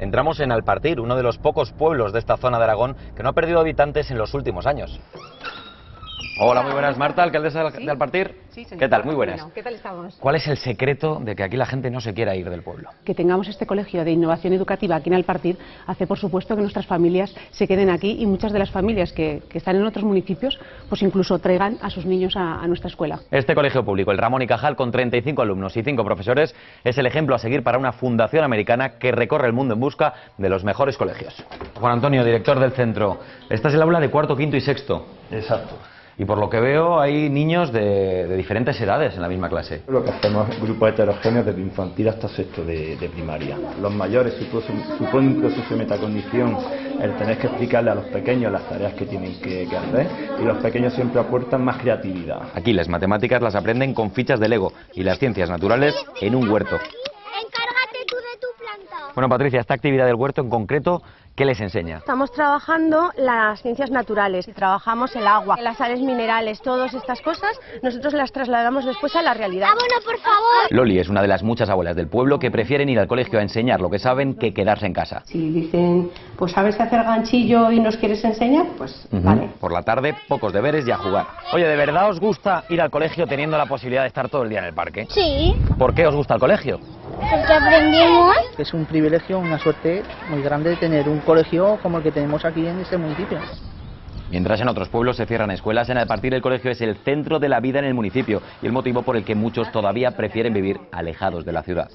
Entramos en Alpartir, uno de los pocos pueblos de esta zona de Aragón que no ha perdido habitantes en los últimos años. Hola, muy buenas, Marta, alcaldesa de Alpartir. Sí, señor. ¿Qué tal? Muy buenas. Bueno, ¿Qué tal estamos? ¿Cuál es el secreto de que aquí la gente no se quiera ir del pueblo? Que tengamos este colegio de innovación educativa aquí en Alpartir hace, por supuesto, que nuestras familias se queden aquí y muchas de las familias que, que están en otros municipios, pues incluso traigan a sus niños a, a nuestra escuela. Este colegio público, el Ramón y Cajal, con 35 alumnos y 5 profesores, es el ejemplo a seguir para una fundación americana que recorre el mundo en busca de los mejores colegios. Juan Antonio, director del centro. Esta es el aula de cuarto, quinto y sexto. Exacto. Y por lo que veo hay niños de, de diferentes edades en la misma clase. Lo que hacemos es grupos heterogéneos desde infantil hasta sexto de, de primaria. Los mayores supone, supone un proceso de metacognición el tener que explicarle a los pequeños las tareas que tienen que, que hacer y los pequeños siempre aportan más creatividad. Aquí las matemáticas las aprenden con fichas de Lego y las ciencias naturales en un huerto. Bueno, Patricia, esta actividad del huerto en concreto, ¿qué les enseña? Estamos trabajando las ciencias naturales, trabajamos el agua, las sales minerales, todas estas cosas, nosotros las trasladamos después a la realidad. Abono, por favor. Loli es una de las muchas abuelas del pueblo que prefieren ir al colegio a enseñar lo que saben que quedarse en casa. Si dicen, pues sabes hacer ganchillo y nos quieres enseñar, pues vale. Por la tarde, pocos deberes y a jugar. Oye, ¿de verdad os gusta ir al colegio teniendo la posibilidad de estar todo el día en el parque? Sí, ¿Por qué os gusta el colegio? Porque aprendimos. Es un privilegio, una suerte muy grande tener un colegio como el que tenemos aquí en este municipio. Mientras en otros pueblos se cierran escuelas, en Alpartir el colegio es el centro de la vida en el municipio y el motivo por el que muchos todavía prefieren vivir alejados de la ciudad.